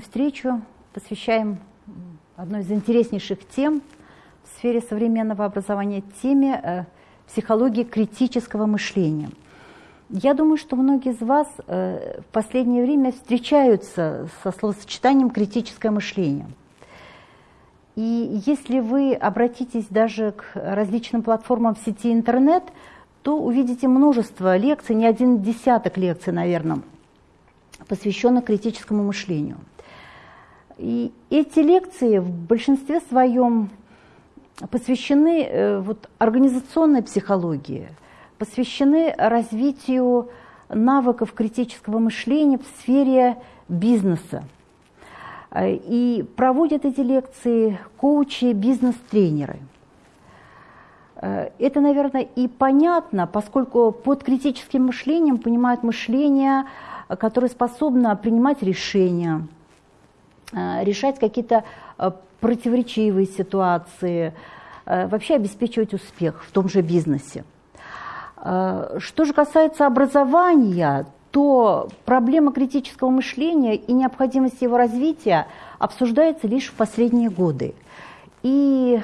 сегодняшнюю встречу посвящаем одной из интереснейших тем в сфере современного образования, теме э, психологии критического мышления. Я думаю, что многие из вас э, в последнее время встречаются со словосочетанием критическое мышление. И если вы обратитесь даже к различным платформам в сети интернет, то увидите множество лекций, не один десяток лекций, наверное, посвященных критическому мышлению. И эти лекции в большинстве своем посвящены э, вот, организационной психологии, посвящены развитию навыков критического мышления в сфере бизнеса. Э, и проводят эти лекции коучи, бизнес-тренеры. Э, это, наверное, и понятно, поскольку под критическим мышлением понимают мышление, которое способно принимать решения, решать какие-то противоречивые ситуации, вообще обеспечивать успех в том же бизнесе. Что же касается образования, то проблема критического мышления и необходимость его развития обсуждается лишь в последние годы. И,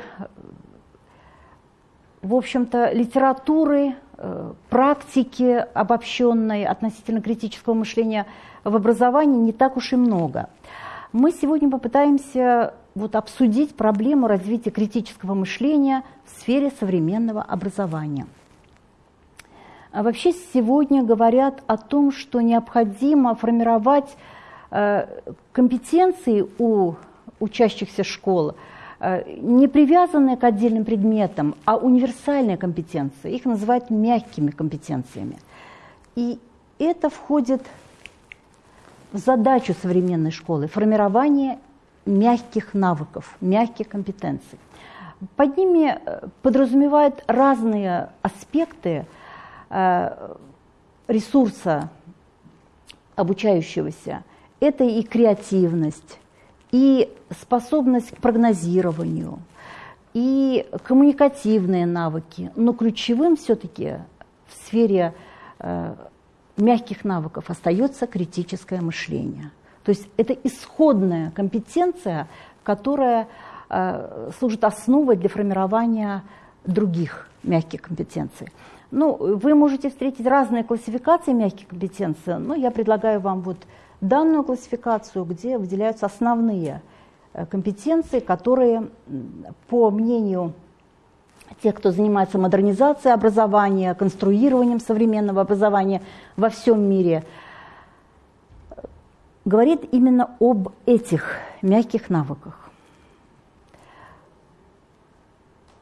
в общем-то, литературы, э, практики обобщенной относительно критического мышления в образовании не так уж и много. Мы сегодня попытаемся вот обсудить проблему развития критического мышления в сфере современного образования. А вообще сегодня говорят о том, что необходимо формировать э, компетенции у учащихся школ, э, не привязанные к отдельным предметам, а универсальные компетенции. Их называют мягкими компетенциями. И это входит задачу современной школы – формирование мягких навыков, мягких компетенций. Под ними э, подразумевают разные аспекты – Э, ресурса обучающегося – это и креативность, и способность к прогнозированию, и коммуникативные навыки. Но ключевым все-таки в сфере э, мягких навыков остается критическое мышление. То есть это исходная компетенция, которая э, служит основой для формирования других мягких компетенций. Ну, вы можете встретить разные классификации мягких компетенций, но я предлагаю вам вот данную классификацию, где выделяются основные э, компетенции, которые, по мнению тех, кто занимается модернизацией образования, конструированием современного образования во всем мире, говорит именно об этих мягких навыках.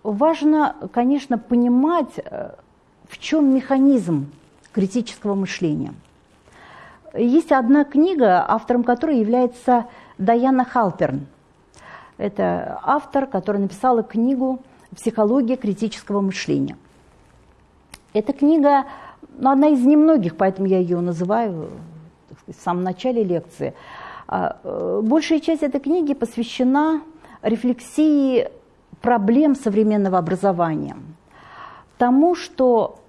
Важно, конечно, понимать, э, в чем механизм критического мышления. Есть одна книга, автором которой является Даяна Халперн. Это автор, который написала книгу «Психология критического мышления». Эта книга, ну, одна из немногих, поэтому я ее называю сказать, в самом начале лекции. А, э, большая часть этой книги посвящена рефлексии проблем современного образования, тому, что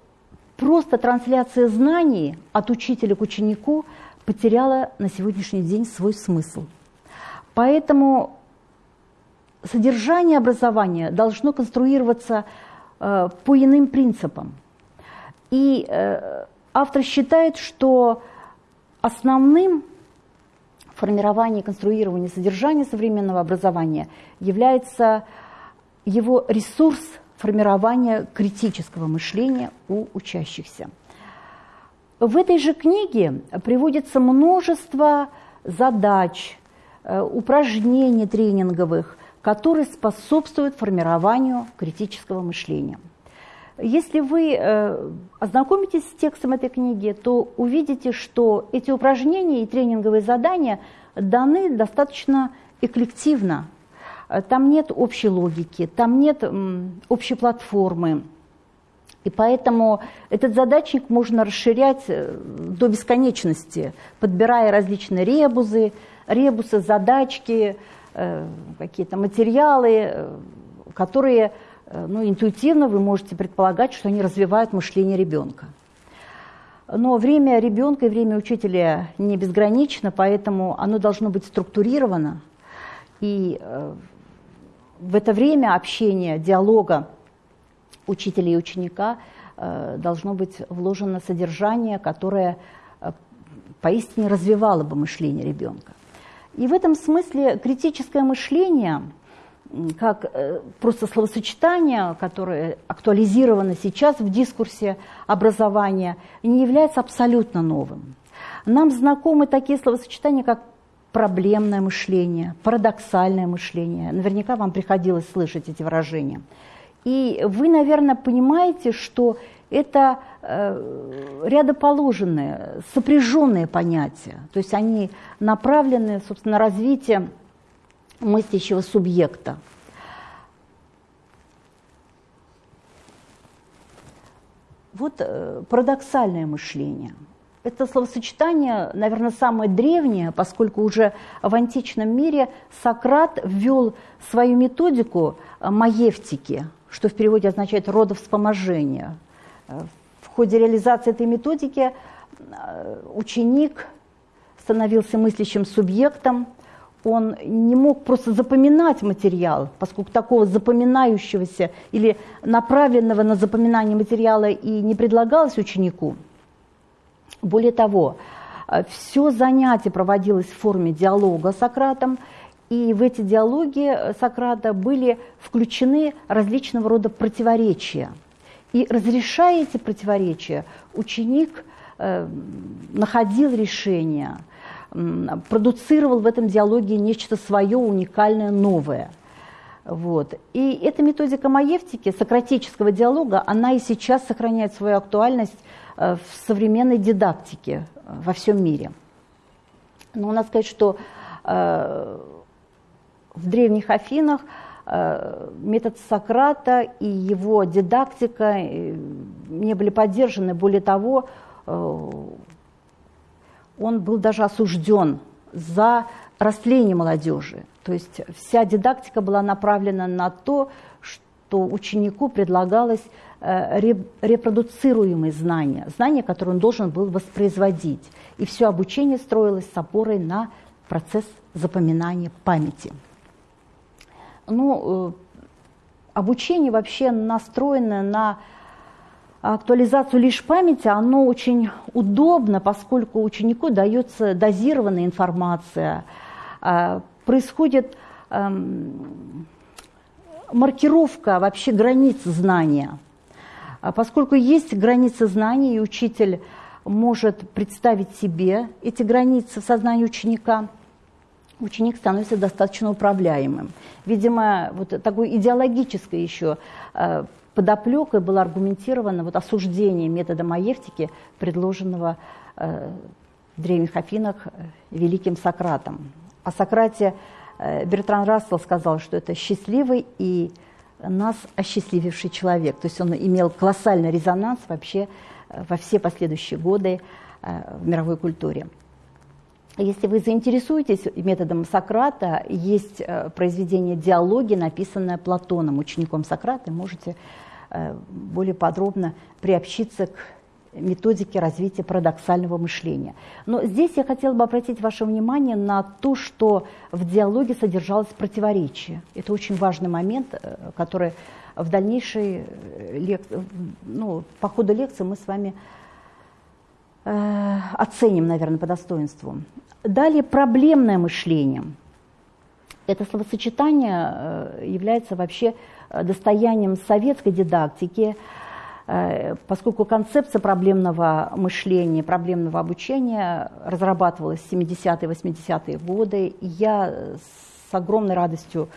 просто трансляция знаний от учителя к ученику потеряла на сегодняшний день свой смысл. Поэтому содержание образования должно конструироваться э, по иным принципам. И э, автор считает, что основным формировании и конструировании содержания современного образования является его ресурс – формирования критического мышления у учащихся. В этой же книге приводится множество задач, э, упражнений тренинговых, которые способствуют формированию критического мышления. Если вы э, ознакомитесь с текстом этой книги, то увидите, что эти упражнения и тренинговые задания даны достаточно эклективно, Э, там нет общей логики, там нет общей платформы. И поэтому этот задачник можно расширять э, до бесконечности, подбирая различные ребузы, ребусы, задачки, какие-то материалы, которые ну, интуитивно вы можете предполагать, что они развивают мышление ребенка. Но время ребенка и время учителя не безгранично, поэтому оно должно быть структурировано. И э, в это время общения, диалога учителя и ученика э, должно быть вложено содержание, которое э, поистине развивало бы мышление ребенка. И в этом смысле критическое мышление – как э, просто словосочетание, которое актуализировано сейчас в дискурсе образования, не является абсолютно новым. Нам знакомы такие словосочетания, как проблемное мышление, парадоксальное мышление. Наверняка вам приходилось слышать эти выражения. И вы, наверное, понимаете, что это э, рядоположенные, сопряженные понятия. То есть они направлены, собственно, на развитие мыслящего субъекта. Вот э, парадоксальное мышление. Это словосочетание, наверное, самое древнее, поскольку уже в античном мире Сократ ввел свою методику э, маевтики, что в переводе означает родовспоможение. Э, в ходе реализации этой методики ученик становился мыслящим субъектом, он не мог просто запоминать материал, поскольку такого запоминающегося или направленного на запоминание материала и не предлагалось ученику. Более того, э, все занятие проводилось в форме диалога с Сократом, и в эти диалоги э, Сократа были включены различного рода противоречия. И разрешая эти противоречия, ученик э, находил решение – продуцировал в этом диалоге нечто свое, уникальное, новое. Вот. И эта методика маевтики, сократического диалога, она и сейчас сохраняет свою актуальность э, в современной дидактике э, во всем мире. Но надо сказать, что в древних Афинах метод Сократа и его дидактика не были поддержаны. Более того, он был даже осужден за растление молодежи. То есть вся дидактика была направлена на то, что ученику предлагалось э, репродуцируемые знания, знания, которые он должен был воспроизводить. И все обучение строилось с опорой на процесс запоминания памяти. Ну, э, обучение вообще настроено на актуализацию лишь памяти, оно очень удобно, поскольку ученику дается дозированная информация, а, происходит эм, маркировка вообще границ знания. А поскольку есть границы знаний, и учитель может представить себе эти границы в сознании ученика, ученик становится достаточно управляемым. Видимо, вот такой идеологической еще э, подоплекой было аргументировано вот осуждение метода маевтики, предложенного э, в древних Афинах э, великим Сократом. О Сократе э, Бертран Рассел сказал, что это счастливый и нас осчастлививший человек. То есть он имел колоссальный резонанс вообще э, во все последующие годы э, в мировой культуре. Если вы заинтересуетесь методом Сократа, есть э, произведение «Диалоги», написанное Платоном, учеником Сократа, можете Э, более подробно приобщиться к методике развития парадоксального мышления. Но здесь я хотела бы обратить ваше внимание на то, что в диалоге содержалось противоречие. Это очень важный момент, э, который в дальнейшей лек... ну, по ходу лекции мы с вами оценим, наверное, по достоинству. Далее проблемное мышление. Это словосочетание э, является вообще Э, достоянием советской дидактики, э, поскольку концепция проблемного мышления, проблемного обучения разрабатывалась в 70-е, 80-е годы. И я с огромной радостью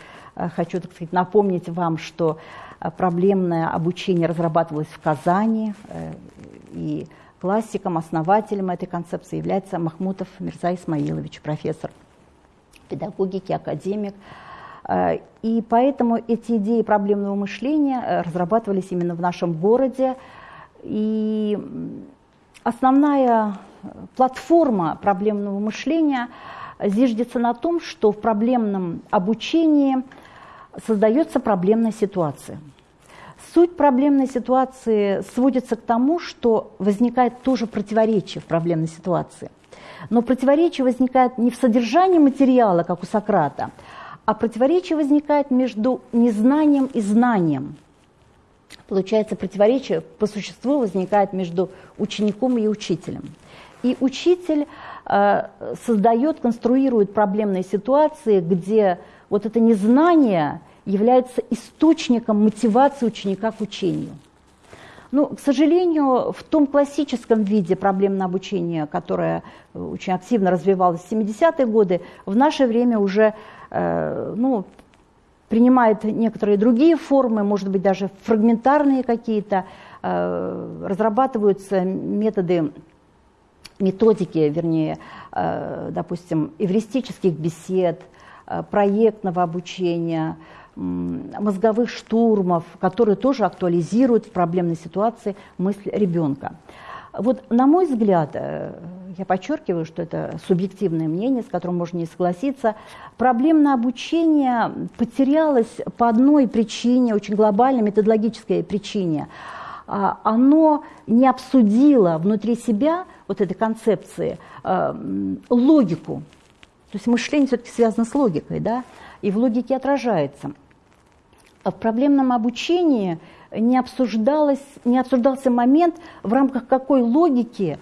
хочу, так сказать, напомнить вам, что проблемное обучение разрабатывалось в Казани, и классиком, основателем этой концепции является Махмутов Мирза Исмаилович, профессор педагогики, академик, Э, и поэтому эти идеи проблемного мышления э, разрабатывались именно в нашем городе. И основная платформа проблемного мышления зиждется на том, что в проблемном обучении создается проблемная ситуация. Суть проблемной ситуации сводится к тому, что возникает тоже противоречие в проблемной ситуации. Но противоречие возникает не в содержании материала, как у Сократа, а противоречие возникает между незнанием и знанием. Получается, противоречие по существу возникает между учеником и учителем. И учитель э, создает, конструирует проблемные ситуации, где вот это незнание является источником мотивации ученика к учению. Ну, к сожалению, в том классическом виде проблемного обучения, которое очень активно развивалось в 70-е годы, в наше время уже э, ну, принимает некоторые другие формы, может быть, даже фрагментарные какие-то, э, разрабатываются методы, методики, вернее, э, допустим, эвристических бесед, э, проектного обучения, мозговых штурмов, которые тоже актуализируют в проблемной ситуации мысль ребенка. Вот, на мой взгляд, э, я подчеркиваю, что это субъективное мнение, с которым можно не согласиться, проблемное обучение потерялось по одной причине, очень глобальной методологической причине. А, оно не обсудило внутри себя вот этой концепции э, логику. То есть мышление все-таки связано с логикой, да, и в логике отражается. В проблемном обучении не, обсуждалось, не обсуждался момент, в рамках какой логики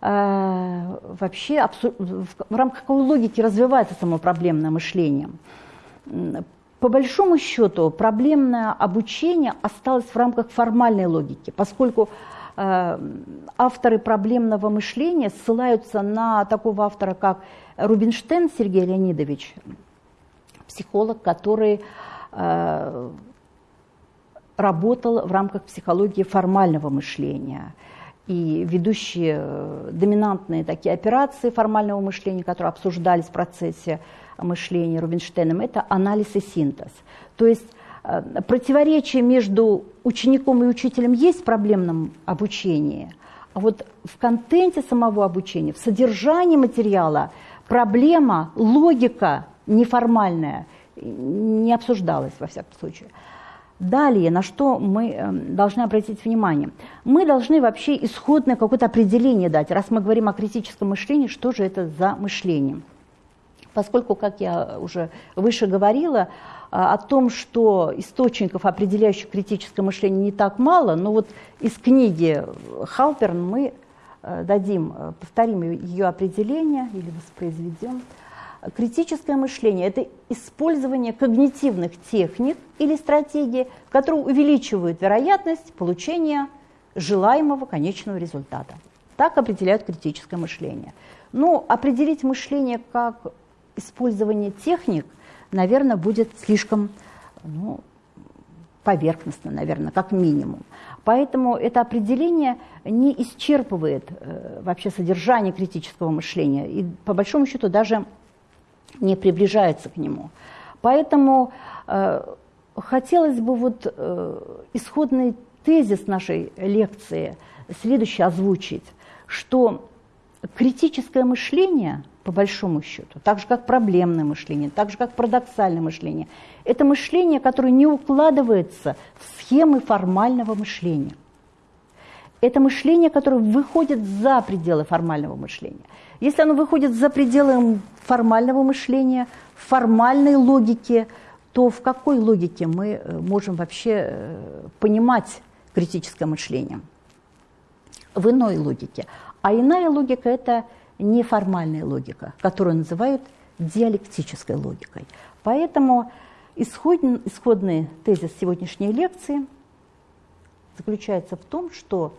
э, вообще в рамках какой логики развивается само проблемное мышление. По большому счету проблемное обучение осталось в рамках формальной логики, поскольку э, авторы проблемного мышления ссылаются на такого автора, как Рубинштейн Сергей Леонидович, психолог, который работал в рамках психологии формального мышления. И ведущие э, доминантные такие операции формального мышления, которые обсуждались в процессе мышления Рубинштейном, это анализ и синтез. То есть э, противоречие между учеником и учителем есть в проблемном обучении, а вот в контенте самого обучения, в содержании материала проблема, логика неформальная не обсуждалась во всяком случае. Далее, на что мы эм, должны обратить внимание? Мы должны вообще исходное какое-то определение дать, раз мы говорим о критическом мышлении, что же это за мышление? Поскольку, как я уже выше говорила, а, о том, что источников, определяющих критическое мышление, не так мало, но вот из книги Халперн мы э, дадим, э, повторим ее определение или воспроизведем. Критическое мышление – это использование когнитивных техник или стратегий, которые увеличивают вероятность получения желаемого конечного результата. Так определяют критическое мышление. Но определить мышление как использование техник, наверное, будет слишком ну, поверхностно, наверное, как минимум. Поэтому это определение не исчерпывает э, вообще содержание критического мышления и, по большому счету, даже не приближается к нему. Поэтому э, хотелось бы вот э, исходный тезис нашей лекции следующий озвучить, что критическое мышление, по большому счету, так же как проблемное мышление, так же как парадоксальное мышление, это мышление, которое не укладывается в схемы формального мышления. Это мышление, которое выходит за пределы формального мышления. Если оно выходит за пределы формального мышления, формальной логики, то в какой логике мы э, можем вообще э, понимать критическое мышление? В иной логике. А иная логика – это неформальная логика, которую называют диалектической логикой. Поэтому исходный, исходный тезис сегодняшней лекции заключается в том, что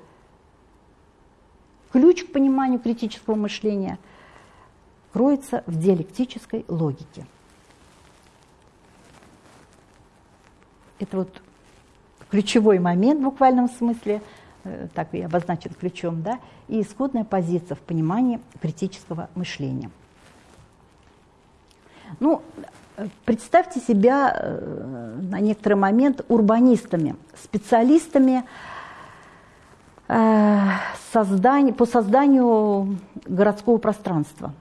Ключ к пониманию критического мышления кроется в диалектической логике. Это вот ключевой момент в буквальном смысле, э, так и обозначен ключом, да, и исходная позиция в понимании критического мышления. Ну, представьте себя э, на некоторый момент урбанистами, специалистами, создание, по созданию городского пространства.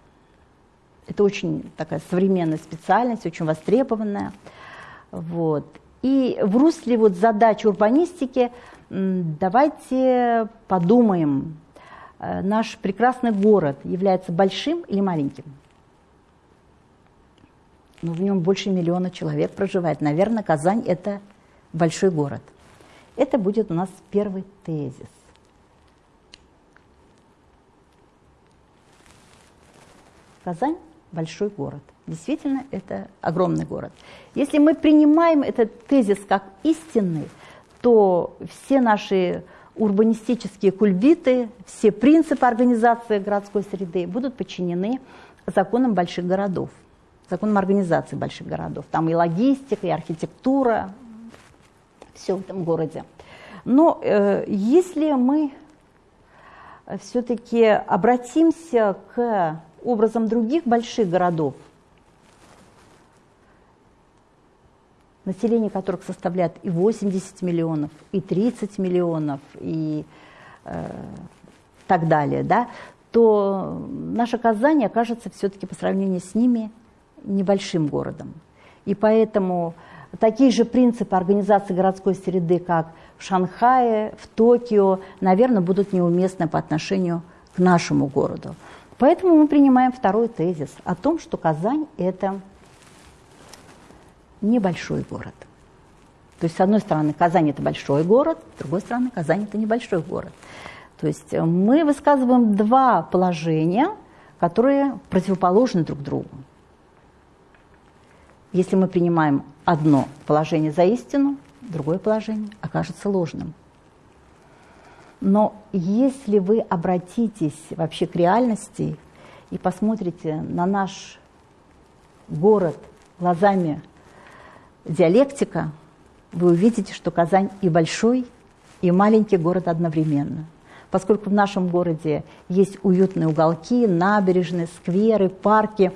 Это очень такая современная специальность, очень востребованная. Вот. И в русле вот задач урбанистики давайте подумаем, э, наш прекрасный город является большим или маленьким? Ну, в нем больше миллиона человек проживает. Наверное, Казань – это большой город. Это будет у нас первый тезис. Казань – большой город. Действительно, это огромный город. Если мы принимаем этот тезис как истинный, то все наши урбанистические кульбиты, все принципы организации городской среды будут подчинены законам больших городов, законам организации больших городов. Там и логистика, и архитектура, все в этом городе. Но э, если мы все-таки обратимся к образом других больших городов, население которых составляет и 80 миллионов, и 30 миллионов, и э, так далее, да, то наша Казань окажется все-таки по сравнению с ними небольшим городом. И поэтому такие же принципы организации городской среды, как в Шанхае, в Токио, наверное, будут неуместны по отношению к нашему городу. Поэтому мы принимаем второй тезис о том, что Казань – это небольшой город. То есть, с одной стороны, Казань – это большой город, с другой стороны, Казань – это небольшой город. То есть э, мы высказываем два положения, которые противоположны друг другу. Если мы принимаем одно положение за истину, другое положение окажется ложным. Но если вы обратитесь вообще к реальности и посмотрите на наш город глазами диалектика, вы увидите, что Казань и большой, и маленький город одновременно. Поскольку в нашем городе есть уютные уголки, набережные, скверы, парки,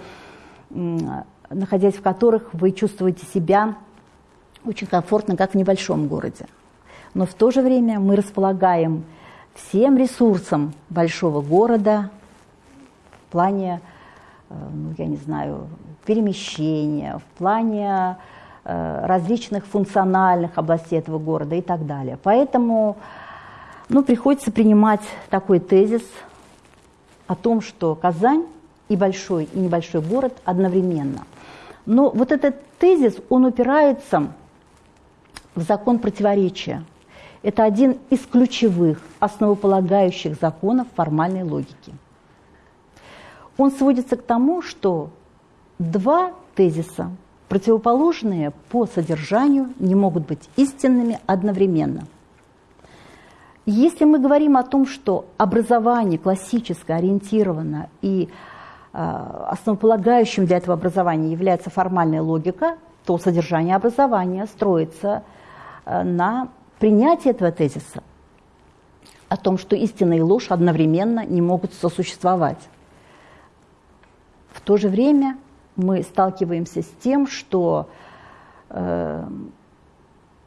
находясь в которых вы чувствуете себя очень комфортно, как в небольшом городе. Но в то же время мы располагаем всем ресурсом большого города в плане, э, ну, я не знаю, перемещения, в плане э, различных функциональных областей этого города и так далее. Поэтому ну, приходится принимать такой тезис о том, что Казань и большой, и небольшой город одновременно. Но вот этот тезис, он упирается в закон противоречия – это один из ключевых, основополагающих законов формальной логики. Он сводится к тому, что два тезиса, противоположные по содержанию, не могут быть истинными одновременно. Если мы говорим о том, что образование классическое ориентировано и э, основополагающим для этого образования является формальная логика, то содержание образования строится э, на принятие этого тезиса о том, что истина и ложь одновременно не могут сосуществовать. В то же время мы сталкиваемся с тем, что э,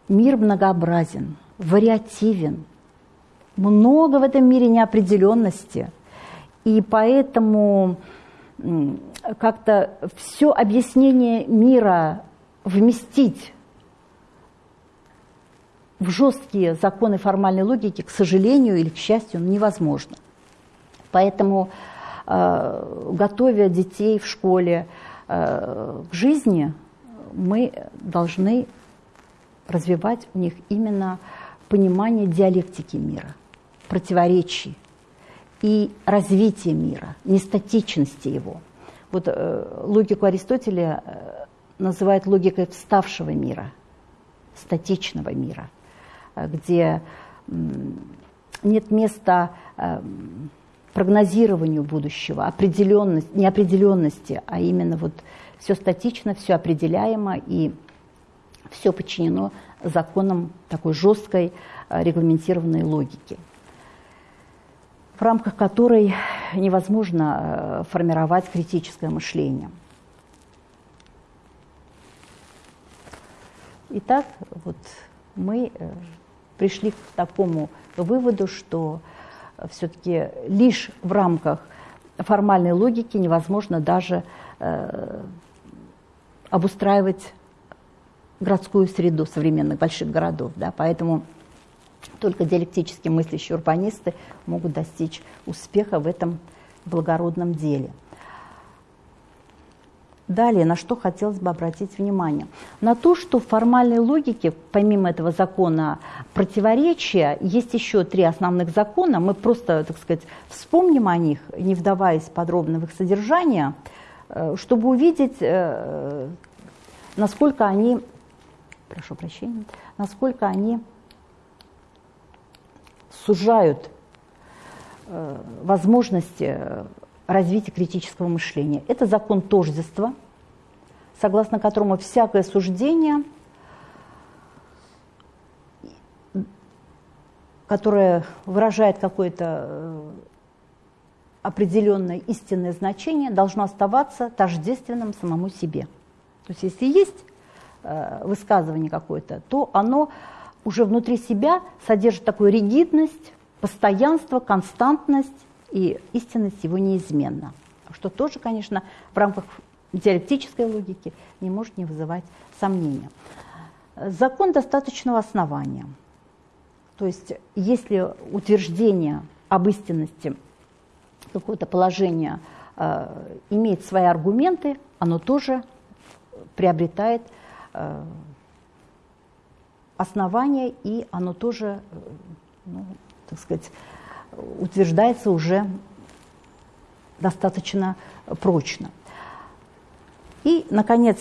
мир многообразен, вариативен, много в этом мире неопределенности, и поэтому как-то все объяснение мира вместить в жесткие законы формальной логики, к сожалению или к счастью, невозможно. Поэтому, э, готовя детей в школе э, к жизни, мы должны развивать у них именно понимание диалектики мира, противоречий и развития мира, нестатичности его. Вот э, логику Аристотеля называют логикой вставшего мира, статичного мира – где нет места э, прогнозированию будущего, определенность, неопределенности, а именно вот все статично, все определяемо и все подчинено законам такой жесткой э, регламентированной логики, в рамках которой невозможно э, формировать критическое мышление. Итак, вот мы пришли к такому выводу, что все-таки лишь в рамках формальной логики невозможно даже э, обустраивать городскую среду современных больших городов. Да, поэтому только диалектически мыслящие урбанисты могут достичь успеха в этом благородном деле. Далее, на что хотелось бы обратить внимание? На то, что в формальной логике, помимо этого закона противоречия, есть еще три основных закона. Мы просто, так сказать, вспомним о них, не вдаваясь подробно в их содержание, э, чтобы увидеть, э, насколько они, прошу прощения, насколько они сужают э, возможности развития критического мышления. Это закон тождества, согласно которому всякое суждение, которое выражает какое-то э, определенное истинное значение, должно оставаться тождественным самому себе. То есть если есть э, высказывание какое-то, то оно уже внутри себя содержит такую ригидность, постоянство, константность, и истинность его неизменна. Что тоже, конечно, в рамках диалектической логики не может не вызывать сомнения. Закон достаточного основания. То есть если утверждение об истинности какого-то положения э, имеет свои аргументы, оно тоже приобретает э, основания, и оно тоже, э, ну, так сказать, утверждается уже достаточно прочно. И, наконец,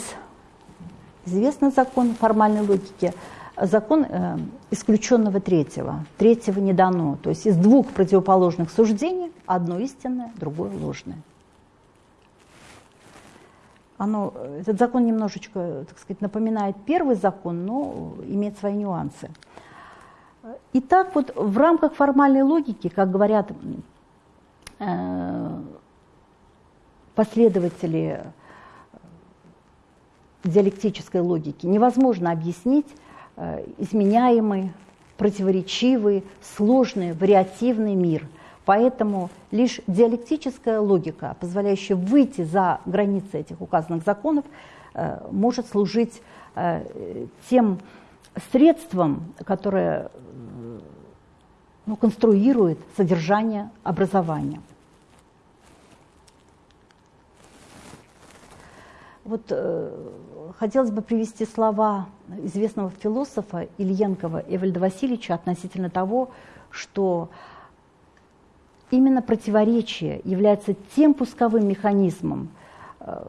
известный закон формальной логики, закон э, исключенного третьего. Третьего не дано. То есть из двух противоположных суждений одно истинное, другое ложное. Оно, этот закон немножечко, так сказать, напоминает первый закон, но имеет свои нюансы. Итак, вот в рамках формальной логики, как говорят э, последователи диалектической логики, невозможно объяснить э, изменяемый, противоречивый, сложный, вариативный мир. Поэтому лишь диалектическая логика, позволяющая выйти за границы этих указанных законов, э, может служить тем средством, которое ну, конструирует содержание образования. Вот э, хотелось бы привести слова известного философа Ильенкова Эвальда Васильевича относительно того, что именно противоречие является тем пусковым механизмом, э,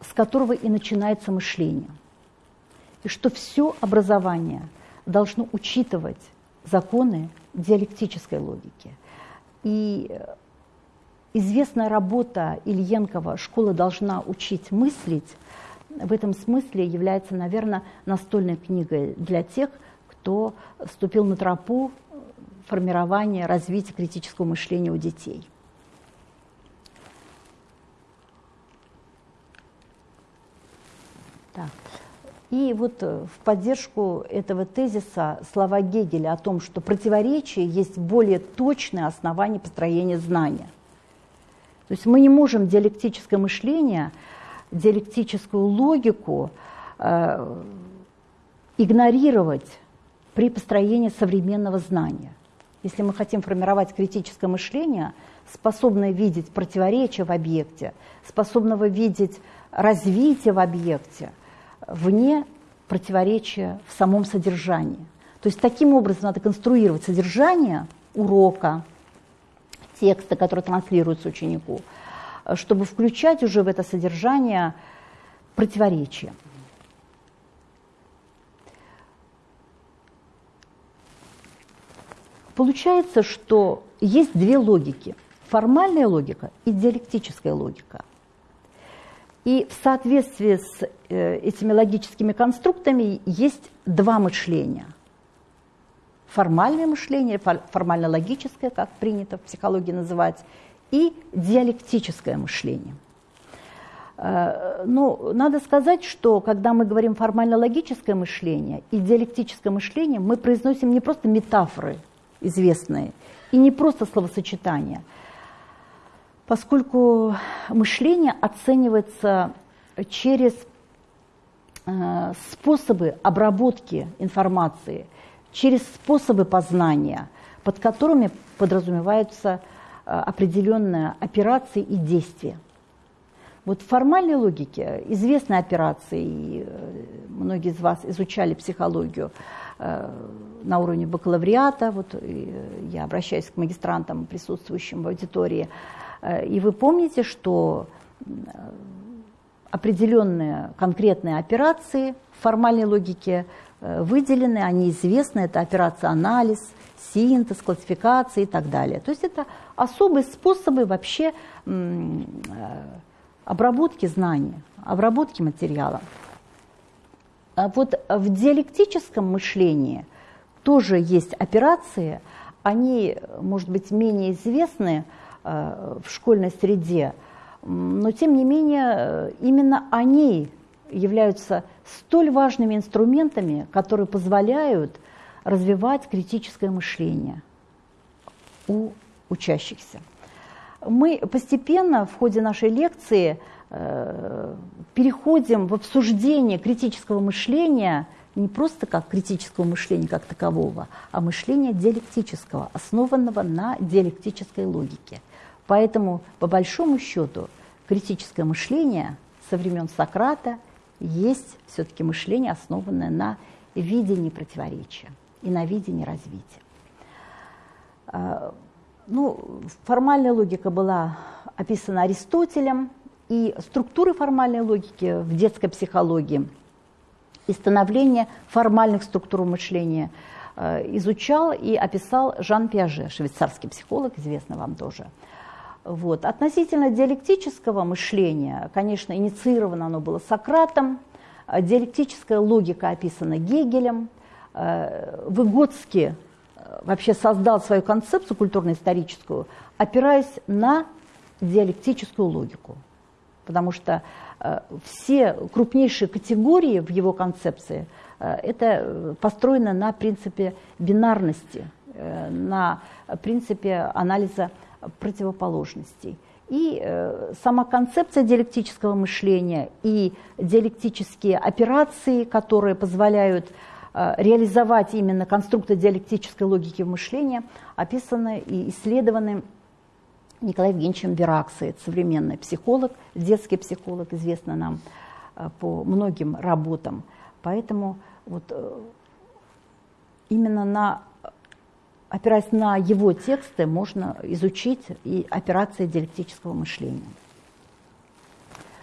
с которого и начинается мышление. И что все образование должно учитывать законы диалектической логики. И известная работа Ильенкова «Школа должна учить мыслить» в этом смысле является, наверное, настольной книгой для тех, кто вступил на тропу формирования, развития критического мышления у детей. Так. И вот э, в поддержку этого тезиса слова Гегеля о том, что противоречие есть более точное основание построения знания. То есть мы не можем диалектическое мышление, диалектическую логику э, игнорировать при построении современного знания. Если мы хотим формировать критическое мышление, способное видеть противоречия в объекте, способного видеть развитие в объекте – вне противоречия в самом содержании. То есть таким образом надо конструировать содержание урока, текста, который транслируется ученику, чтобы включать уже в это содержание противоречия. Получается, что есть две логики. Формальная логика и диалектическая логика – и в соответствии с э, этими логическими конструктами есть два мышления. Формальное мышление, формально-логическое, как принято в психологии называть, и диалектическое мышление. Э, ну, надо сказать, что когда мы говорим формально-логическое мышление и диалектическое мышление, мы произносим не просто метафоры известные и не просто словосочетания – поскольку мышление оценивается через э, способы обработки информации, через способы познания, под которыми подразумеваются э, определенные операции и действия. Вот в формальной логике известны операции, и э, многие из вас изучали психологию на уровне бакалавриата, вот я обращаюсь к магистрантам, присутствующим в аудитории, и вы помните, что определенные конкретные операции в формальной логике выделены, они известны, это операция анализ, синтез, классификация и так далее. То есть это особые способы вообще обработки знаний, обработки материала. А вот в диалектическом мышлении тоже есть операции, они, может быть, менее известны э, в школьной среде, но тем не менее э, именно они являются столь важными инструментами, которые позволяют развивать критическое мышление у учащихся мы постепенно в ходе нашей лекции э, переходим в обсуждение критического мышления не просто как критического мышления как такового, а мышления диалектического, основанного на диалектической логике. Поэтому, по большому счету, критическое мышление со времен Сократа есть все-таки мышление, основанное на видении противоречия и на видении развития. Э, ну, формальная логика была описана Аристотелем, и структуры формальной логики в детской психологии и становление формальных структур мышления э, изучал и описал Жан Пиаже, швейцарский психолог, известный вам тоже. Вот. Относительно диалектического мышления, конечно, инициировано оно было Сократом, диалектическая логика описана Гегелем, э, Выгодский вообще создал свою концепцию культурно-историческую, опираясь на диалектическую логику. Потому что э, все крупнейшие категории в его концепции э, это построено на принципе бинарности, э, на принципе анализа противоположностей. И э, сама концепция диалектического мышления и диалектические операции, которые позволяют Э, реализовать именно конструкты диалектической логики мышления, описаны и исследованы Николаем Евгеньевичем Вераксой, современный психолог, детский психолог, известный нам э, по многим работам. Поэтому вот э, именно на, опираясь на его тексты можно изучить и операции диалектического мышления.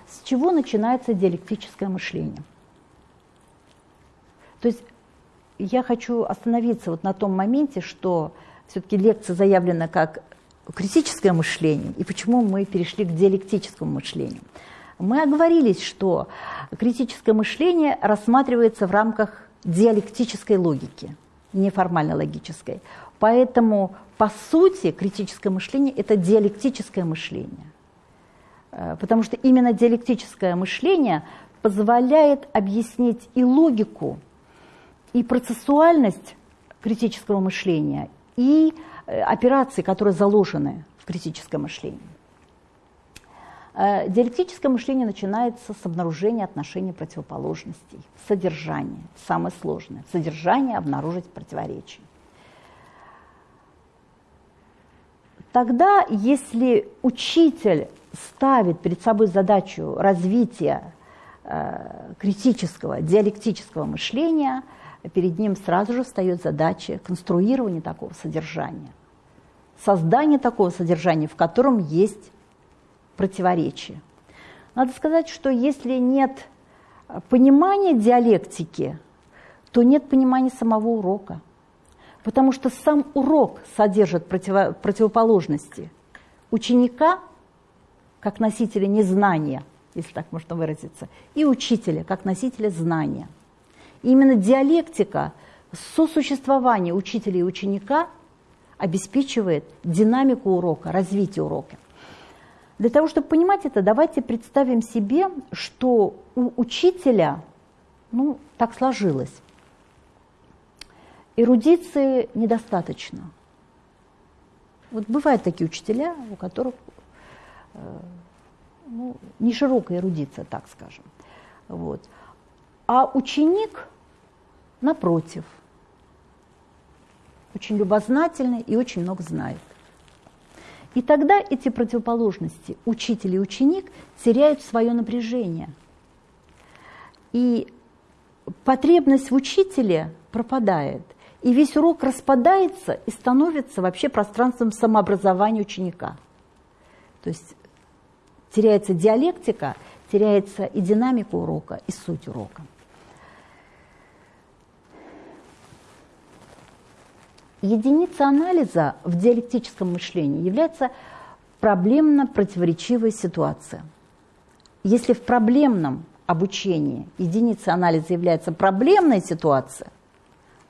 С чего начинается диалектическое мышление? То есть я хочу остановиться вот на том моменте, что все-таки лекция заявлена как критическое мышление, и почему мы перешли к диалектическому мышлению. Мы оговорились, что критическое мышление рассматривается в рамках диалектической логики, неформально логической. Поэтому, по сути, критическое мышление – это диалектическое мышление. Э, потому что именно диалектическое мышление позволяет объяснить и логику, и процессуальность критического мышления, и э, операции, которые заложены в критическом мышлении. Э, диалектическое мышление начинается с обнаружения отношений противоположностей, содержания, самое сложное, содержание обнаружить противоречие. Тогда, если учитель ставит перед собой задачу развития э, критического, диалектического мышления – перед ним сразу же встает задача конструирования такого содержания, создания такого содержания, в котором есть противоречие. Надо сказать, что если нет понимания диалектики, то нет понимания самого урока. Потому что сам урок содержит противо противоположности. Ученика, как носителя незнания, если так можно выразиться, и учителя, как носителя знания – именно диалектика сосуществования учителя и ученика обеспечивает динамику урока, развитие урока. Для того, чтобы понимать это, давайте представим себе, что у учителя, ну, так сложилось, эрудиции недостаточно. Вот бывают такие учителя, у которых э, ну, не широкая эрудиция, так скажем. Вот. А ученик, напротив, очень любознательный и очень много знает. И тогда эти противоположности, учитель и ученик, теряют свое напряжение. И потребность в учителе пропадает. И весь урок распадается и становится вообще пространством самообразования ученика. То есть теряется диалектика, теряется и динамика урока, и суть урока. Единица анализа в диалектическом мышлении является проблемно-противоречивая ситуация. Если в проблемном обучении единица анализа является проблемная ситуация,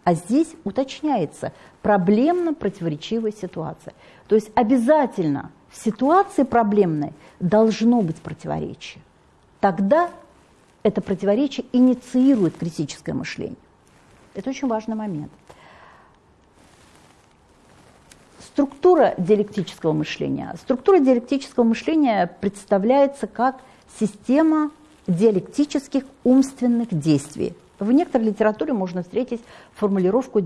а здесь уточняется проблемно-противоречивая ситуация. То есть обязательно в ситуации проблемной должно быть противоречие. Тогда это противоречие инициирует критическое мышление. Это очень важный момент. Структура диалектического мышления. Структура диалектического мышления представляется как система диалектических умственных действий. В некоторой литературе можно встретить формулировку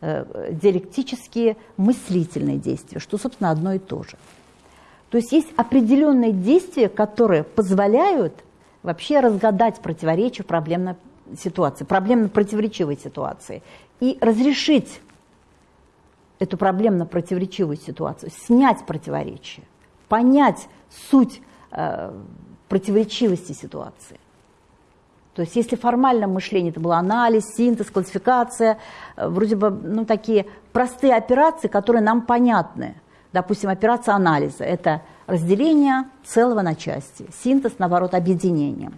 э, диалектические мыслительные действия, что, собственно, одно и то же. То есть есть определенные действия, которые позволяют вообще разгадать противоречие проблемной ситуации, проблемно-противоречивой ситуации и разрешить эту проблемно-противоречивую ситуацию, снять противоречие, понять суть э, противоречивости ситуации. То есть если формально мышление это был анализ, синтез, классификация, э, вроде бы ну, такие простые операции, которые нам понятны. Допустим, операция анализа – это разделение целого на части, синтез, наоборот, объединение.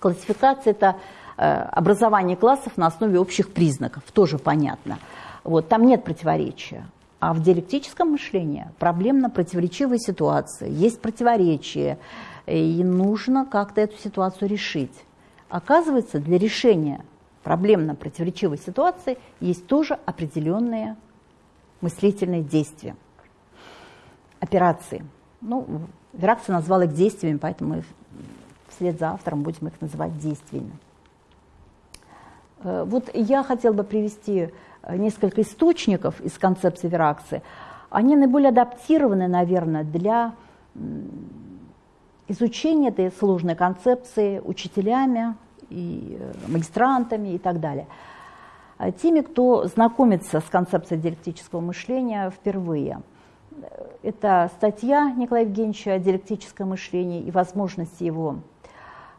Классификация – это э, образование классов на основе общих признаков, тоже понятно. Вот, там нет противоречия. А в диалектическом мышлении проблемно-противоречивая ситуация, есть противоречие, и нужно как-то эту ситуацию решить. Оказывается, для решения проблемно-противоречивой ситуации есть тоже определенные мыслительные действия, операции. Ну, Веракция назвал их действиями, поэтому мы вслед за автором будем их называть действиями. Э, вот я хотела бы привести э, несколько источников из концепции Веракции. Они наиболее адаптированы, наверное, для изучения этой сложной концепции учителями и э, магистрантами и так далее. А теми, кто знакомится с концепцией диалектического мышления впервые. Это статья Николая Евгеньевича о диалектическом мышлении и возможности его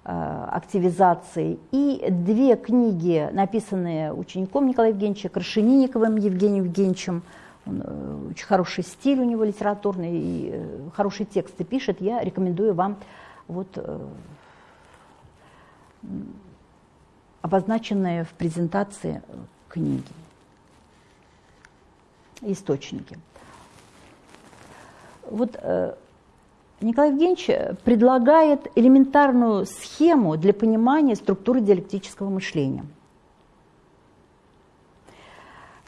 Э, активизации. И две книги, написанные учеником Николая Евгеньевича, Крашенинниковым Евгением Евгеньевичем. Он, э, очень хороший стиль у него литературный, и э, хорошие тексты пишет. Я рекомендую вам вот, обозначенные в презентации книги, источники. Вот Николай Евгеньевич предлагает элементарную схему для понимания структуры диалектического мышления.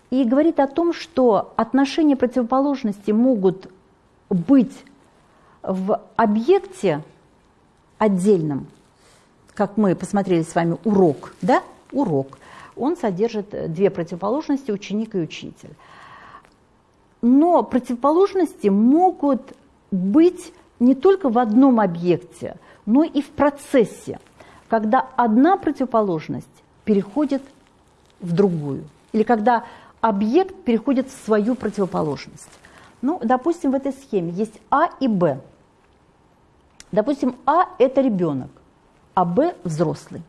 И говорит о том, что отношения противоположности могут быть в объекте отдельном, как мы посмотрели с вами урок, да, урок. Он содержит две противоположности, ученик и учитель. Но противоположности могут быть не только в одном объекте, но и в процессе, когда одна противоположность переходит в другую, или когда объект переходит в свою противоположность. Ну, допустим, в этой схеме есть А и Б. Допустим, А – это ребенок, а Б – взрослый.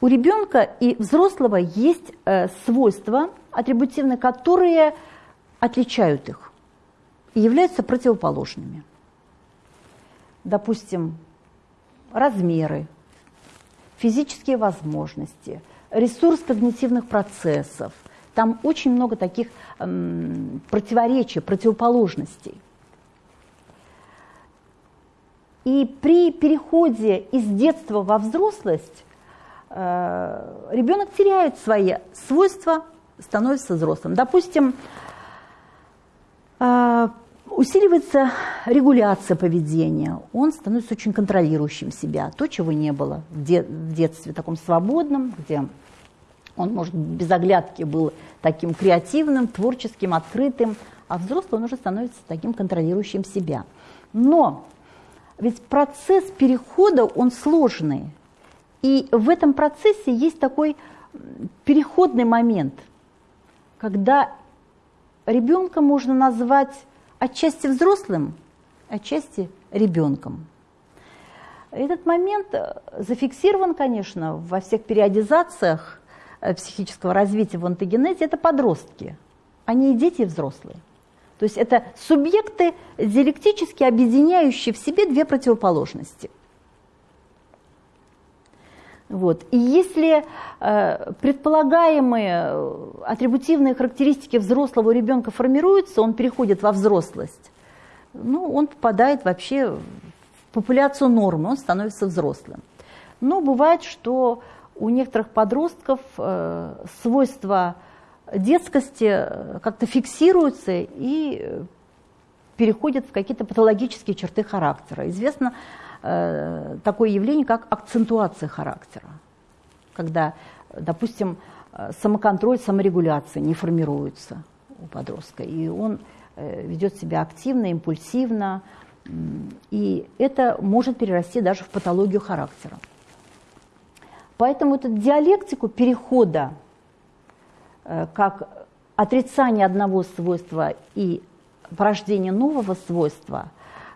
У ребенка и взрослого есть э, свойства атрибутивные, которые отличают их и являются противоположными допустим, размеры, физические возможности, ресурс когнитивных процессов. Там очень много таких эм, противоречий, противоположностей. И при переходе из детства во взрослость э, ребенок теряет свои свойства, становится взрослым. Допустим, э, Усиливается регуляция поведения, он становится очень контролирующим себя, то, чего не было в, де в детстве, таком свободном, где он, может, без оглядки был таким креативным, творческим, открытым, а взрослый он уже становится таким контролирующим себя. Но ведь процесс перехода, он сложный. И в этом процессе есть такой переходный момент, когда ребенка можно назвать отчасти взрослым, отчасти ребенком. Этот момент зафиксирован, конечно, во всех периодизациях э, психического развития в антогенезе, это подростки, они и дети, и взрослые. То есть это субъекты, диалектически объединяющие в себе две противоположности. Вот. И если э, предполагаемые э, атрибутивные характеристики взрослого ребенка формируются, он переходит во взрослость, ну, он попадает вообще в популяцию нормы, он становится взрослым. Но бывает, что у некоторых подростков э, свойства детскости э, как-то фиксируются и переходят в какие-то патологические черты характера. Известно э, такое явление, как акцентуация характера, когда, допустим, э, самоконтроль, саморегуляция не формируются у подростка, и он э, ведет себя активно, импульсивно, и это может перерасти даже в патологию характера. Поэтому эту диалектику перехода Э, как отрицание одного свойства и порождение нового свойства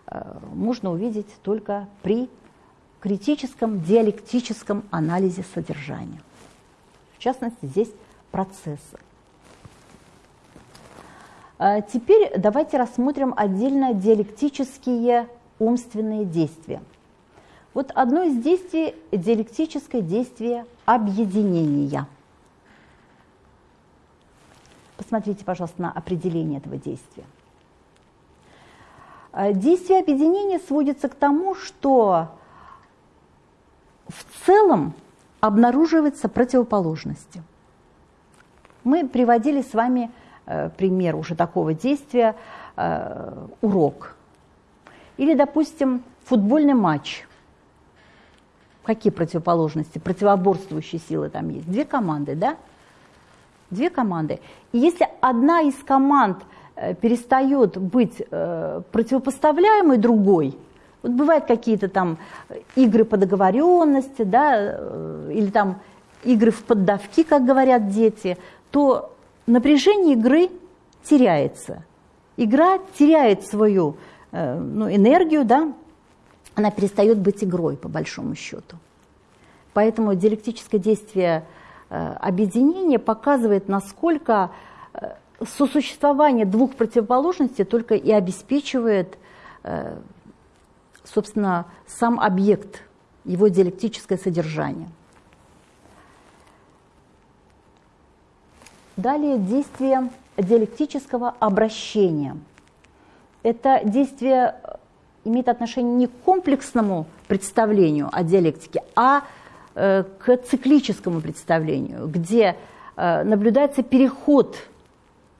э, можно увидеть только при критическом диалектическом анализе содержания. В частности, здесь процессы. Э, теперь давайте рассмотрим отдельно диалектические умственные действия. Вот одно из действий – диалектическое действие объединения – Посмотрите, пожалуйста, на определение этого действия. Э, действие объединения сводится к тому, что в целом обнаруживаются противоположности. Мы приводили с вами э, пример уже такого действия э, урок. Или, допустим, футбольный матч. Какие противоположности, противоборствующие силы там есть? Две команды, да? две команды. И если одна из команд э, перестает быть э, противопоставляемой другой, вот бывают какие-то там игры по договоренности, да, э, или там игры в поддавки, как говорят дети, то напряжение игры теряется. Игра теряет свою ну, энергию, да, она перестает быть игрой, по большому счету. Поэтому диалектическое действие – Э, объединение показывает, насколько э, сосуществование двух противоположностей только и обеспечивает, э, собственно, сам объект, его диалектическое содержание. Далее действие диалектического обращения. Это действие имеет отношение не к комплексному представлению о диалектике, а Э, к циклическому представлению, где э, наблюдается переход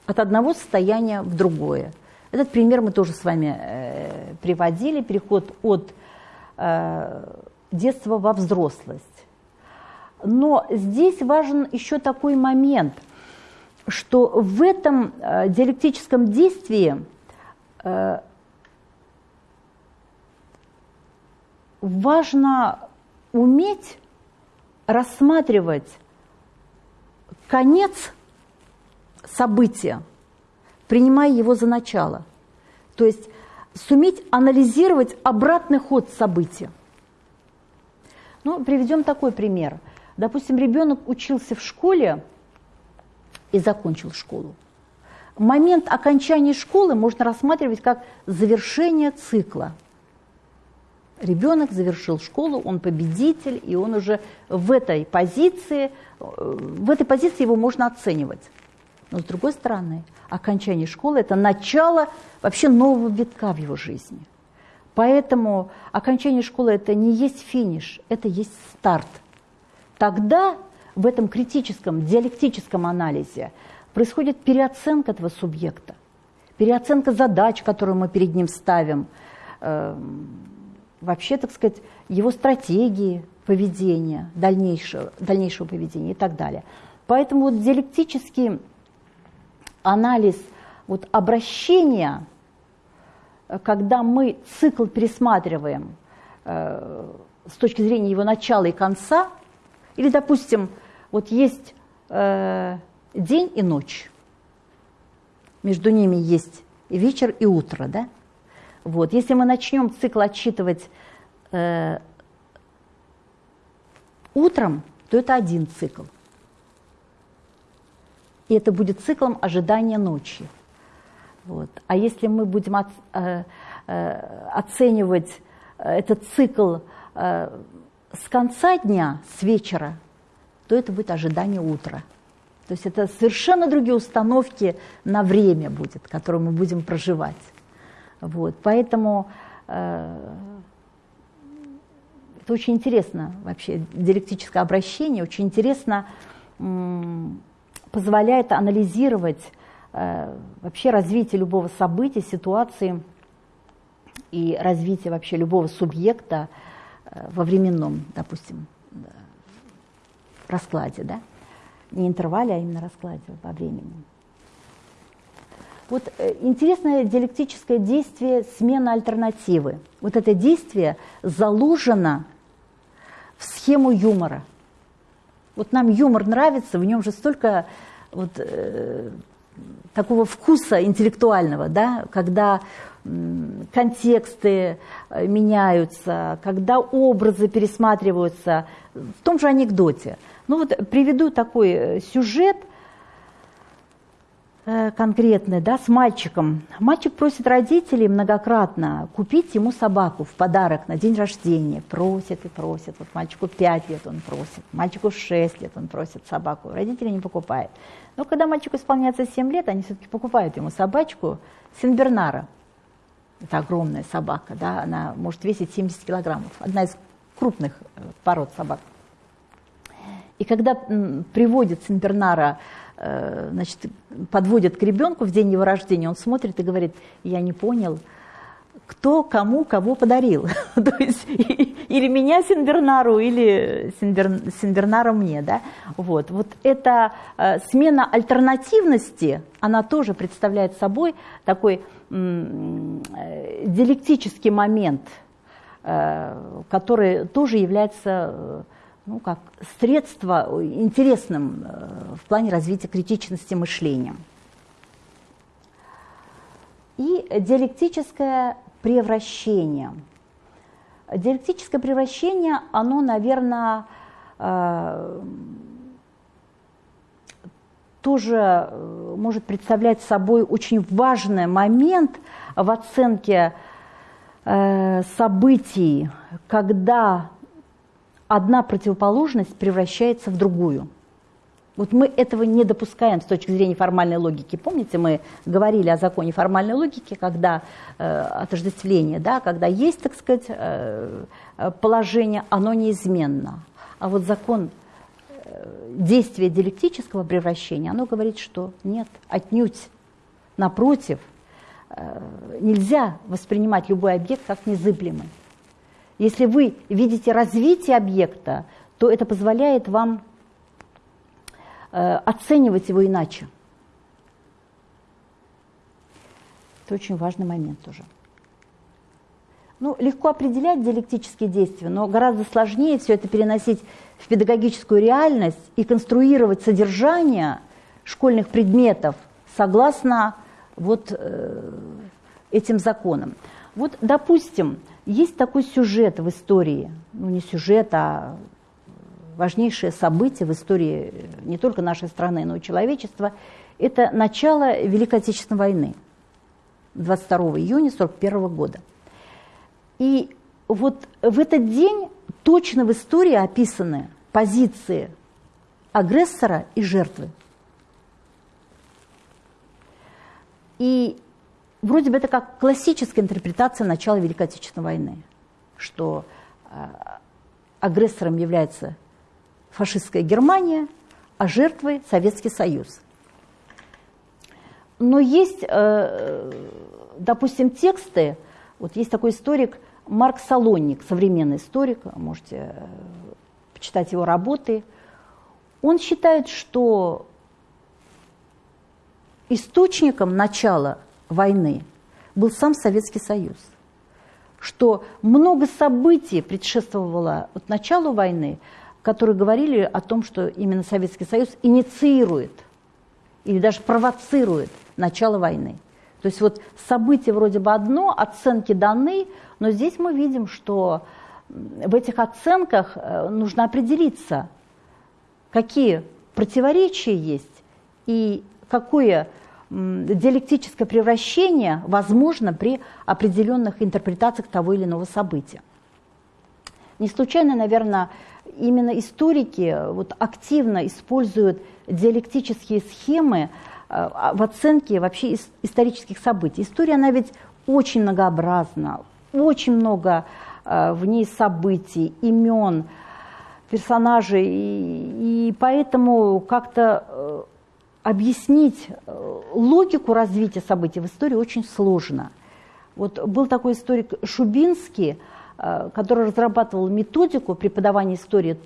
от одного состояния в другое. Этот пример мы тоже с вами э, приводили, переход от детства во взрослость. Но здесь важен еще такой момент, что в этом диалектическом действии важно уметь рассматривать конец события, принимая его за начало. То есть суметь анализировать обратный ход события. Ну, приведем такой пример. Допустим, ребенок учился в школе и закончил школу. Момент окончания школы можно рассматривать как завершение цикла – ребенок завершил школу, он победитель, и он уже в этой позиции, в этой позиции его можно оценивать. Но с другой стороны, окончание школы – это начало вообще нового витка в его жизни. Поэтому окончание школы – это не есть финиш, это есть старт. Тогда в этом критическом, диалектическом анализе происходит переоценка этого субъекта, переоценка задач, которые мы перед ним ставим, вообще, так сказать, его стратегии поведения, дальнейшего, дальнейшего поведения и так далее. Поэтому вот диалектический анализ вот обращения, когда мы цикл пересматриваем э, с точки зрения его начала и конца, или, допустим, вот есть э, день и ночь, между ними есть вечер и утро, да? Вот. Если мы начнем цикл отсчитывать э, утром, то это один цикл. И это будет циклом ожидания ночи. Вот. А если мы будем от, э, э, оценивать этот цикл э, с конца дня, с вечера, то это будет ожидание утра. То есть это совершенно другие установки на время будет, которые мы будем проживать. Вот. Поэтому э, это очень интересно вообще, диалектическое обращение, очень интересно позволяет анализировать э, вообще развитие любого события, ситуации и развитие вообще любого субъекта э, во временном, допустим, раскладе, да? Не интервале, а именно раскладе во времени. Вот э, интересное диалектическое действие смена альтернативы. Вот это действие заложено в схему юмора. Вот нам юмор нравится, в нем же столько вот, э, такого вкуса интеллектуального, да, когда контексты э, меняются, когда образы пересматриваются в том же анекдоте. Ну вот приведу такой э, сюжет – конкретное, да, с мальчиком. Мальчик просит родителей многократно купить ему собаку в подарок на день рождения. Просит и просит. Вот мальчику 5 лет он просит, мальчику 6 лет он просит собаку. Родители не покупают. Но когда мальчику исполняется 7 лет, они все-таки покупают ему собачку Сенбернара. Это огромная собака, да, она может весить 70 килограммов. Одна из крупных э, пород собак. И когда приводит Сенбернара Э, значит, подводят к ребенку в день его рождения, он смотрит и говорит, я не понял, кто кому кого подарил. То есть или меня Синбернару, или Синбер, Синбернара мне. Да? Вот. вот эта э, смена альтернативности, она тоже представляет собой такой э, диалектический момент, э, который тоже является э, ну, как средство интересным э, в плане развития критичности мышления. И диалектическое превращение. Диалектическое превращение, оно, наверное, э, тоже э, может представлять собой очень важный момент в оценке событий, когда одна противоположность превращается в другую. Вот мы этого не допускаем с точки зрения формальной логики. Помните, мы говорили о законе формальной логики, когда э, отождествление, да, когда есть, так сказать, э, положение, оно неизменно. А вот закон э, действия диалектического превращения, оно говорит, что нет, отнюдь. Напротив, э, нельзя воспринимать любой объект как незыблемый. Если вы видите развитие объекта, то это позволяет вам э, оценивать его иначе. Это очень важный момент тоже. Ну, легко определять диалектические действия, но гораздо сложнее все это переносить в педагогическую реальность и конструировать содержание школьных предметов согласно вот э, этим законам. Вот, допустим, есть такой сюжет в истории, ну не сюжет, а важнейшее событие в истории не только нашей страны, но и человечества. Это начало Великой Отечественной войны 22 июня 1941 года. И вот в этот день точно в истории описаны позиции агрессора и жертвы. И вроде бы это как классическая интерпретация начала Великой Отечественной войны, что э, агрессором является фашистская Германия, а жертвой Советский Союз. Но есть, допустим, тексты, вот есть такой историк Марк Салонник, современный историк, можете почитать его работы. Он считает, что источником начала войны был сам Советский Союз. Что много событий предшествовало вот началу войны, которые говорили о том, что именно Советский Союз инициирует или даже провоцирует начало войны. То есть вот события вроде бы одно, оценки даны, но здесь мы видим, что в этих оценках э, нужно определиться, какие противоречия есть и какое диалектическое превращение возможно при определенных интерпретациях того или иного события. Не случайно, наверное, именно историки вот активно используют диалектические схемы э, в оценке вообще исторических событий. История, она ведь очень многообразна, очень много э, в ней событий, имен, персонажей, и, и поэтому как-то э, объяснить э, логику развития событий в истории очень сложно. Вот был такой историк Шубинский, э, который разрабатывал методику преподавания истории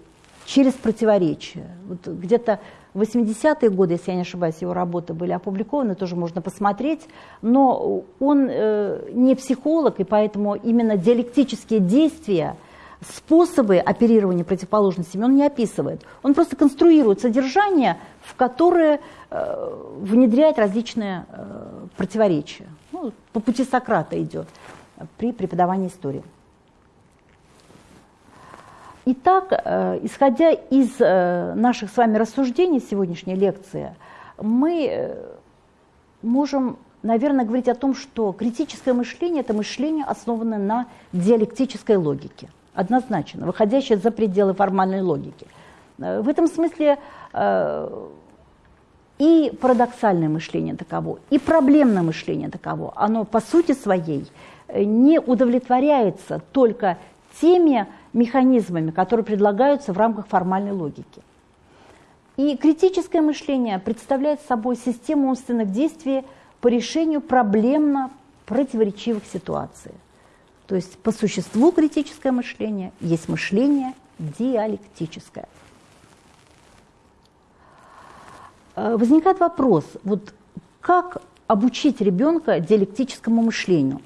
через противоречия. Вот где-то в 80-е годы, если я не ошибаюсь, его работы были опубликованы, тоже можно посмотреть, но он э, не психолог, и поэтому именно диалектические действия – способы оперирования противоположностями он не описывает. Он просто конструирует содержание, в которое э, внедряет различные э, противоречия. Ну, по пути Сократа идет при преподавании истории. Итак, э, исходя из наших с вами рассуждений сегодняшней лекции, мы можем, наверное, говорить о том, что критическое мышление – это мышление, основанное на диалектической логике однозначно, выходящее за пределы формальной логики. Э, в этом смысле э, и парадоксальное мышление таково, и проблемное мышление таково, оно по сути своей э, не удовлетворяется только теми механизмами, которые предлагаются в рамках формальной логики. И критическое мышление представляет собой систему умственных действий по решению проблемно противоречивых ситуаций. То есть по существу критическое мышление есть мышление диалектическое. Э, возникает вопрос, вот как обучить ребенка диалектическому мышлению?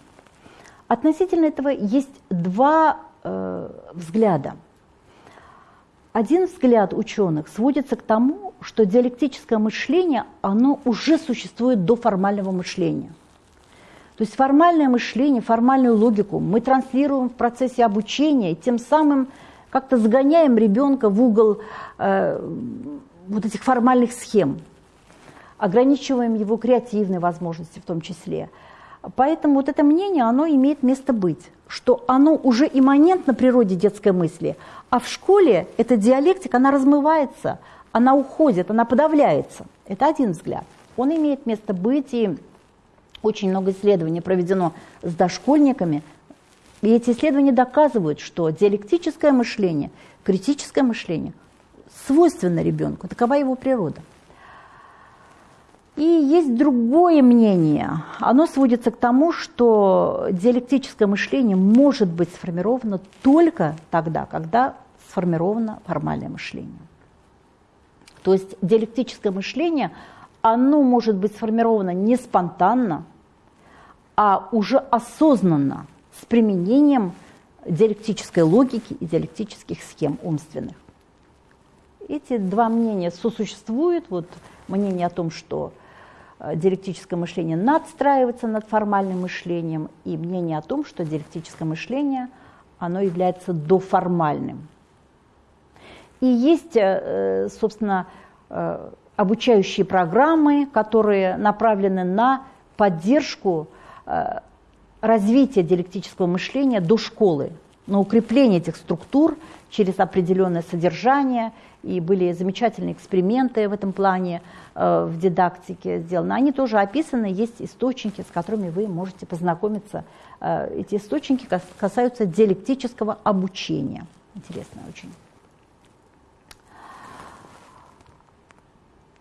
Относительно этого есть два э, взгляда. Один взгляд ученых сводится к тому, что диалектическое мышление, оно уже существует до формального мышления. То есть формальное мышление, формальную логику мы транслируем в процессе обучения, и тем самым как-то загоняем ребенка в угол э, вот этих формальных схем, ограничиваем его креативные возможности в том числе. Поэтому вот это мнение, оно имеет место быть, что оно уже имманентно природе детской мысли, а в школе эта диалектика, она размывается, она уходит, она подавляется. Это один взгляд. Он имеет место быть, и очень много исследований проведено с дошкольниками, и эти исследования доказывают, что диалектическое мышление, критическое мышление свойственно ребенку, такова его природа. И есть другое мнение. Оно сводится к тому, что диалектическое мышление может быть сформировано только тогда, когда сформировано формальное мышление. То есть диалектическое мышление – оно может быть сформировано не спонтанно, а уже осознанно, с применением диалектической логики и диалектических схем умственных. Эти два мнения сосуществуют. Вот мнение о том, что э, диалектическое мышление надстраивается над формальным мышлением, и мнение о том, что диалектическое мышление оно является доформальным. И есть, э, собственно, э, обучающие программы, которые направлены на поддержку э, развития диалектического мышления до школы, на укрепление этих структур через определенное содержание. И были замечательные эксперименты в этом плане э, в дидактике сделаны. Они тоже описаны, есть источники, с которыми вы можете познакомиться. Э, эти источники касаются диалектического обучения. Интересно очень.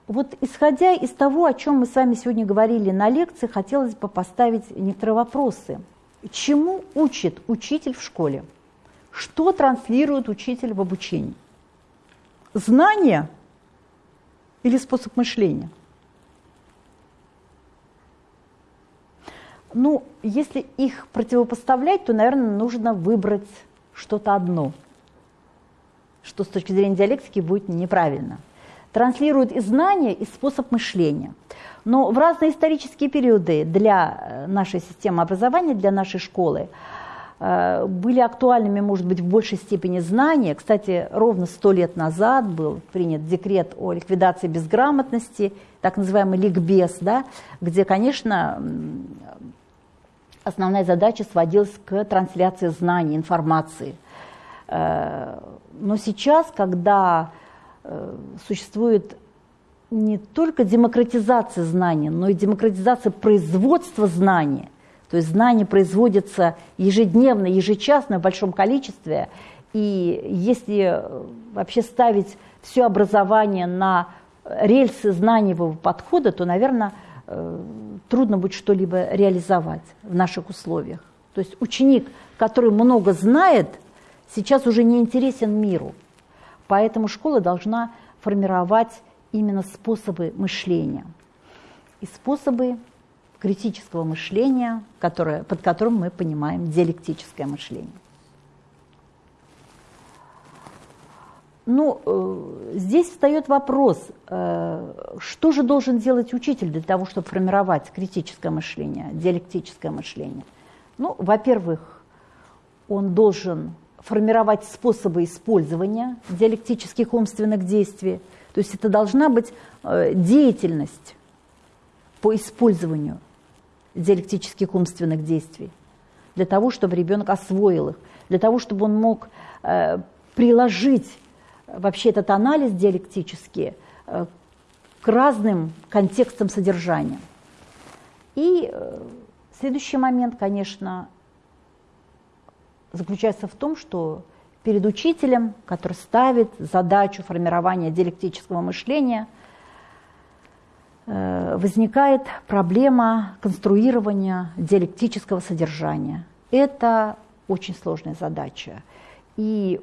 Вот исходя из того, о чем мы с вами сегодня говорили на лекции, хотелось бы поставить некоторые вопросы. Чему учит учитель в школе? Что транслирует учитель в обучении? Знание или способ мышления? Ну, если их противопоставлять, то, наверное, нужно выбрать что-то одно, что с точки зрения диалектики будет неправильно. Транслирует и знания, и способ мышления. Но в разные исторические периоды для э, нашей системы образования, для нашей школы, э, были актуальными, может быть, в большей степени знания. Кстати, ровно сто лет назад был принят декрет о ликвидации безграмотности, так называемый ликбез, да, где, конечно, основная задача сводилась к трансляции знаний, информации. Э, но сейчас, когда существует не только демократизация знаний, но и демократизация производства знаний, то есть знания производятся ежедневно, ежечасно в большом количестве, и если вообще ставить все образование на рельсы знаниевого подхода, то, наверное, Э, трудно будет что-либо реализовать в наших условиях. То есть ученик, который много знает, сейчас уже не интересен миру. Поэтому школа должна формировать именно способы мышления. И способы критического мышления, которое, под которым мы понимаем диалектическое мышление. Ну, э, здесь встает вопрос, э, что же должен делать учитель для того, чтобы формировать критическое мышление, диалектическое мышление? Ну, во-первых, он должен формировать способы использования диалектических умственных действий. То есть это должна быть э, деятельность по использованию диалектических умственных действий, для того, чтобы ребенок освоил их, для того, чтобы он мог приложить вообще этот анализ диалектический э, к разным контекстам содержания. И э, следующий момент, конечно, заключается в том, что перед учителем, который ставит задачу формирования диалектического мышления, э, возникает проблема конструирования диалектического содержания. Это очень сложная задача. И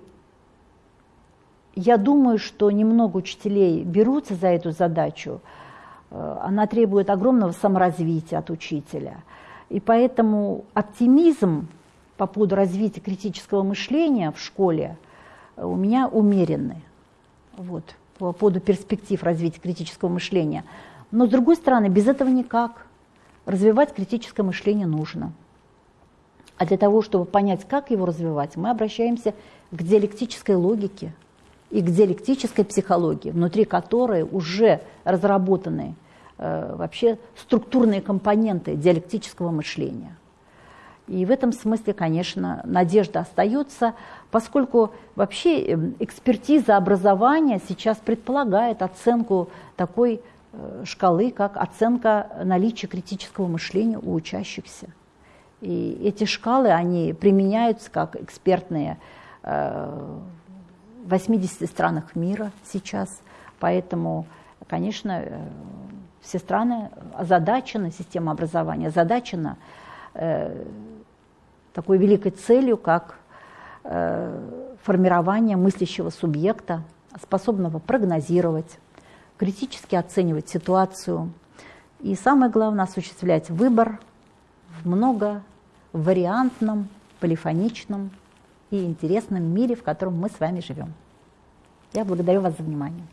я думаю, что немного учителей берутся за эту задачу. Э, она требует огромного саморазвития от учителя. И поэтому оптимизм по поводу развития критического мышления в школе э, у меня умеренный. Вот, по поводу перспектив развития критического мышления. Но, с другой стороны, без этого никак. Развивать критическое мышление нужно. А для того, чтобы понять, как его развивать, мы обращаемся к диалектической логике – и к диалектической психологии, внутри которой уже разработаны э, вообще структурные компоненты диалектического мышления. И в этом смысле, конечно, надежда остается, поскольку вообще эм, экспертиза образования сейчас предполагает оценку такой э, шкалы, как оценка наличия критического мышления у учащихся. И эти шкалы, они применяются как экспертные э, в 80 странах мира сейчас, поэтому, конечно, э, все страны озадачены, система образования озадачена такой великой целью, как э, формирование мыслящего субъекта, способного прогнозировать, критически оценивать ситуацию и, самое главное, осуществлять выбор в многовариантном, полифоничном и интересном мире, в котором мы с вами живем. Я благодарю вас за внимание.